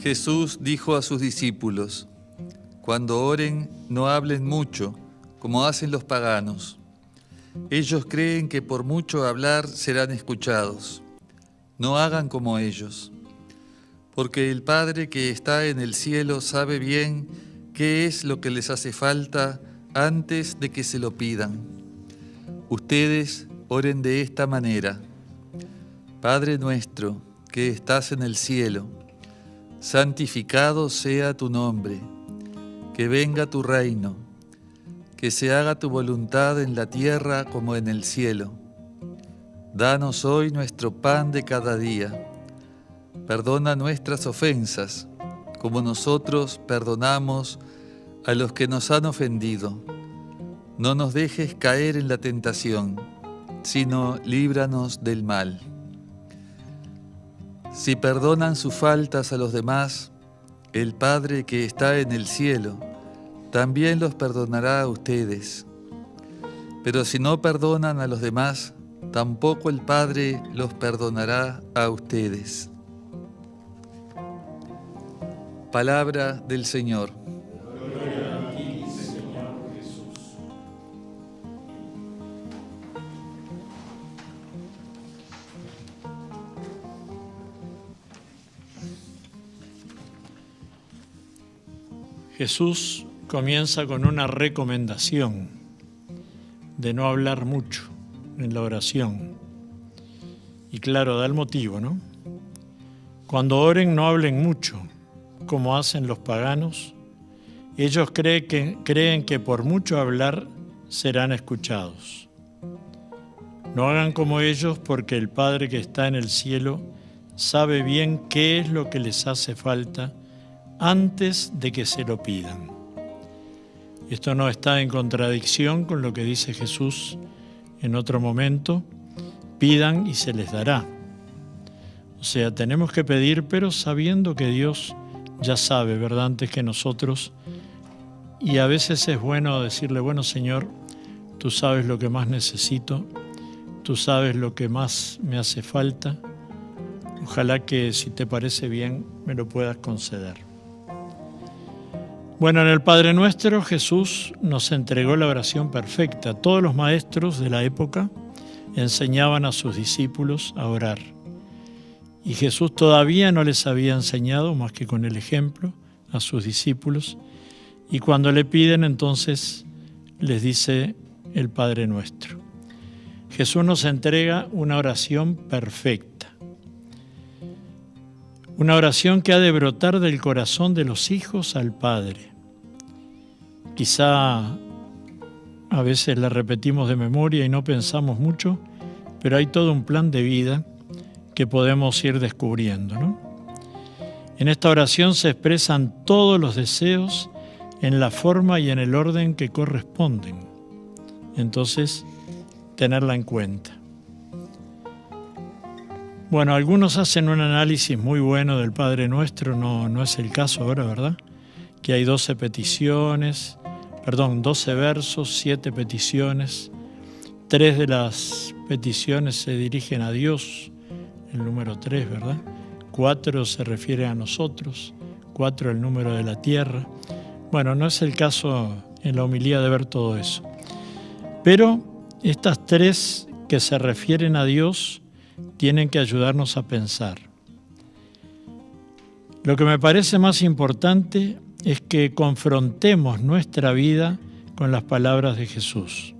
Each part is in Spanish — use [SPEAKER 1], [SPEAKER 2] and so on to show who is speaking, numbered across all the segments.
[SPEAKER 1] Jesús dijo a sus discípulos, Cuando oren, no hablen mucho, como hacen los paganos. Ellos creen que por mucho hablar serán escuchados. No hagan como ellos, porque el Padre que está en el cielo sabe bien qué es lo que les hace falta antes de que se lo pidan. Ustedes oren de esta manera. Padre nuestro, que estás en el cielo, santificado sea tu nombre, que venga tu reino, que se haga tu voluntad en la tierra como en el cielo. Danos hoy nuestro pan de cada día. Perdona nuestras ofensas, como nosotros perdonamos a los que nos han ofendido. No nos dejes caer en la tentación, sino líbranos del mal. Si perdonan sus faltas a los demás, el Padre que está en el cielo también los perdonará a ustedes. Pero si no perdonan a los demás, tampoco el Padre los perdonará a ustedes. Palabra del Señor.
[SPEAKER 2] Jesús comienza con una recomendación de no hablar mucho en la oración. Y claro, da el motivo, ¿no? Cuando oren no hablen mucho, como hacen los paganos. Ellos creen que, creen que por mucho hablar serán escuchados. No hagan como ellos porque el Padre que está en el cielo sabe bien qué es lo que les hace falta antes de que se lo pidan. Esto no está en contradicción con lo que dice Jesús en otro momento, pidan y se les dará. O sea, tenemos que pedir, pero sabiendo que Dios ya sabe, ¿verdad? Antes que nosotros. Y a veces es bueno decirle, bueno Señor, tú sabes lo que más necesito, tú sabes lo que más me hace falta. Ojalá que si te parece bien me lo puedas conceder. Bueno, en el Padre Nuestro Jesús nos entregó la oración perfecta. Todos los maestros de la época enseñaban a sus discípulos a orar. Y Jesús todavía no les había enseñado más que con el ejemplo a sus discípulos. Y cuando le piden entonces les dice el Padre Nuestro. Jesús nos entrega una oración perfecta. Una oración que ha de brotar del corazón de los hijos al Padre. Quizá a veces la repetimos de memoria y no pensamos mucho, pero hay todo un plan de vida que podemos ir descubriendo. En esta oración se expresan todos los deseos en la forma y en el orden que corresponden. Entonces, tenerla en cuenta. Bueno, algunos hacen un análisis muy bueno del Padre Nuestro, no, no es el caso ahora, ¿verdad? Que hay 12 peticiones, perdón, 12 versos, 7 peticiones. Tres de las peticiones se dirigen a Dios, el número 3, ¿verdad? Cuatro se refiere a nosotros, cuatro el número de la tierra. Bueno, no es el caso en la homilía de ver todo eso. Pero estas tres que se refieren a Dios tienen que ayudarnos a pensar. Lo que me parece más importante es que confrontemos nuestra vida con las palabras de Jesús.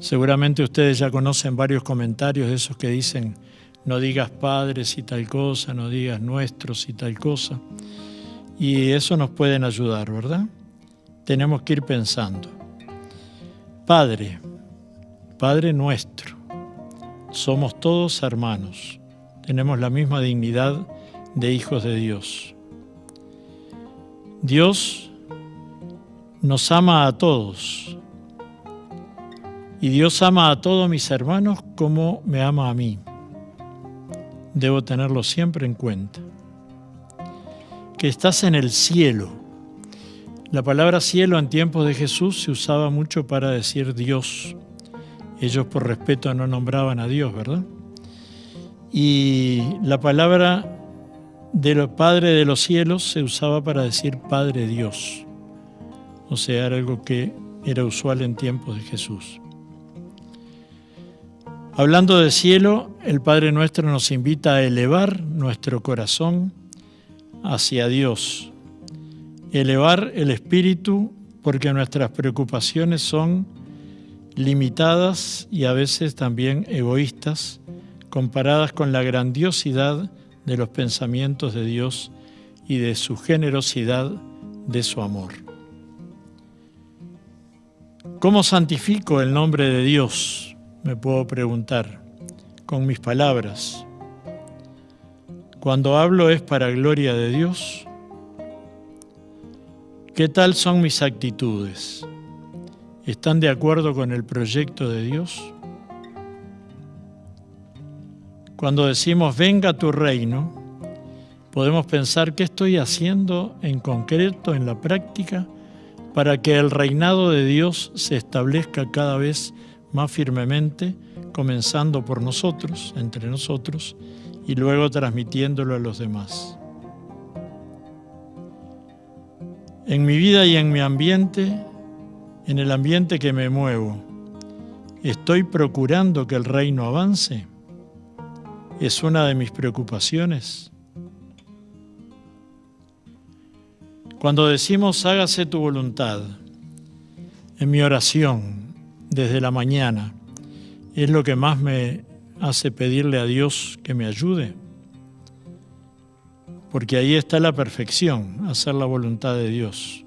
[SPEAKER 2] Seguramente ustedes ya conocen varios comentarios de esos que dicen, no digas padres y tal cosa, no digas nuestros y tal cosa. Y eso nos pueden ayudar, ¿verdad? Tenemos que ir pensando. Padre, Padre nuestro, somos todos hermanos, tenemos la misma dignidad de hijos de Dios. Dios nos ama a todos. Y Dios ama a todos mis hermanos como me ama a mí. Debo tenerlo siempre en cuenta. Que estás en el cielo. La palabra cielo en tiempos de Jesús se usaba mucho para decir Dios. Ellos por respeto no nombraban a Dios, ¿verdad? Y la palabra de Padre de los cielos se usaba para decir Padre Dios. O sea, era algo que era usual en tiempos de Jesús. Hablando de cielo, el Padre nuestro nos invita a elevar nuestro corazón hacia Dios, elevar el espíritu porque nuestras preocupaciones son limitadas y a veces también egoístas comparadas con la grandiosidad de los pensamientos de Dios y de su generosidad, de su amor. ¿Cómo santifico el nombre de Dios? Me puedo preguntar, con mis palabras. Cuando hablo es para gloria de Dios. ¿Qué tal son mis actitudes? ¿Están de acuerdo con el proyecto de Dios? Cuando decimos venga tu reino, podemos pensar qué estoy haciendo en concreto, en la práctica, para que el reinado de Dios se establezca cada vez más firmemente, comenzando por nosotros, entre nosotros, y luego transmitiéndolo a los demás. En mi vida y en mi ambiente, en el ambiente que me muevo, ¿estoy procurando que el reino avance? es una de mis preocupaciones. Cuando decimos hágase tu voluntad, en mi oración desde la mañana, es lo que más me hace pedirle a Dios que me ayude. Porque ahí está la perfección, hacer la voluntad de Dios.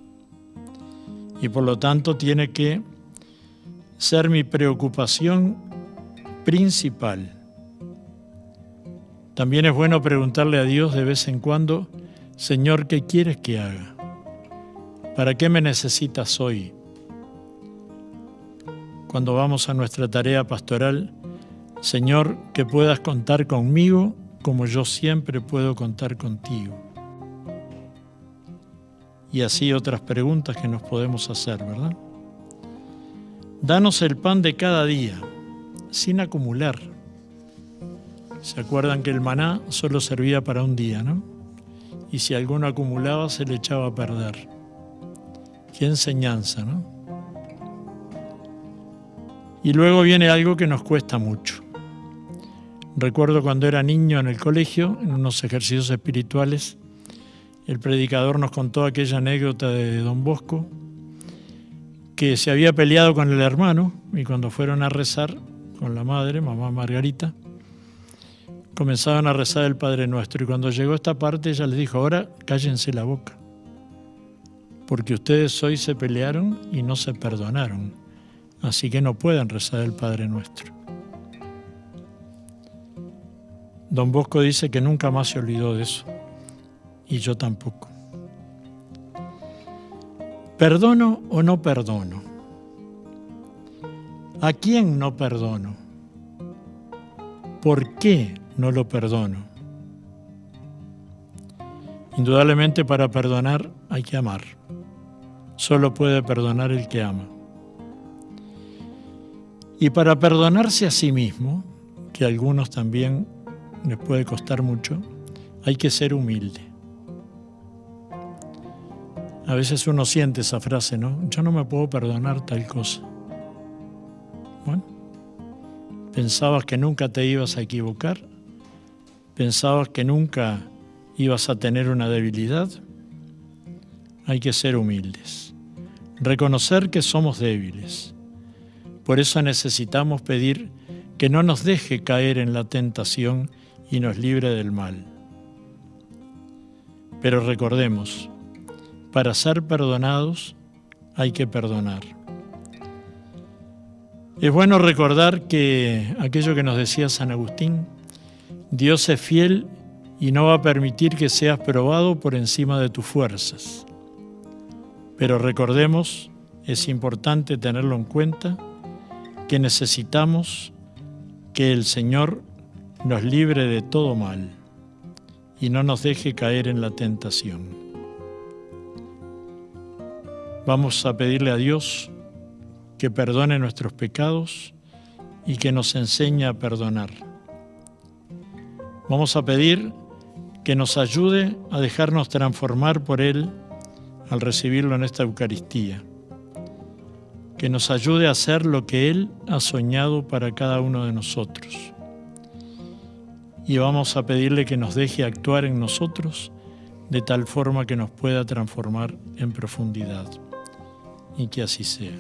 [SPEAKER 2] Y por lo tanto tiene que ser mi preocupación principal también es bueno preguntarle a Dios de vez en cuando, Señor, ¿qué quieres que haga? ¿Para qué me necesitas hoy? Cuando vamos a nuestra tarea pastoral, Señor, que puedas contar conmigo como yo siempre puedo contar contigo. Y así otras preguntas que nos podemos hacer, ¿verdad? Danos el pan de cada día, sin acumular ¿Se acuerdan que el maná solo servía para un día, no? Y si alguno acumulaba se le echaba a perder. Qué enseñanza, ¿no? Y luego viene algo que nos cuesta mucho. Recuerdo cuando era niño en el colegio, en unos ejercicios espirituales, el predicador nos contó aquella anécdota de don Bosco, que se había peleado con el hermano y cuando fueron a rezar con la madre, mamá Margarita, comenzaban a rezar el Padre Nuestro. Y cuando llegó esta parte, ella les dijo, ahora cállense la boca, porque ustedes hoy se pelearon y no se perdonaron, así que no pueden rezar el Padre Nuestro. Don Bosco dice que nunca más se olvidó de eso, y yo tampoco. ¿Perdono o no perdono? ¿A quién no perdono? ¿Por qué no lo perdono. Indudablemente para perdonar hay que amar. Solo puede perdonar el que ama. Y para perdonarse a sí mismo, que a algunos también les puede costar mucho, hay que ser humilde. A veces uno siente esa frase, ¿no? Yo no me puedo perdonar tal cosa. Bueno, pensabas que nunca te ibas a equivocar ¿Pensabas que nunca ibas a tener una debilidad? Hay que ser humildes, reconocer que somos débiles. Por eso necesitamos pedir que no nos deje caer en la tentación y nos libre del mal. Pero recordemos, para ser perdonados hay que perdonar. Es bueno recordar que aquello que nos decía San Agustín, Dios es fiel y no va a permitir que seas probado por encima de tus fuerzas. Pero recordemos, es importante tenerlo en cuenta, que necesitamos que el Señor nos libre de todo mal y no nos deje caer en la tentación. Vamos a pedirle a Dios que perdone nuestros pecados y que nos enseña a perdonar. Vamos a pedir que nos ayude a dejarnos transformar por Él al recibirlo en esta Eucaristía, que nos ayude a hacer lo que Él ha soñado para cada uno de nosotros. Y vamos a pedirle que nos deje actuar en nosotros de tal forma que nos pueda transformar en profundidad. Y que así sea.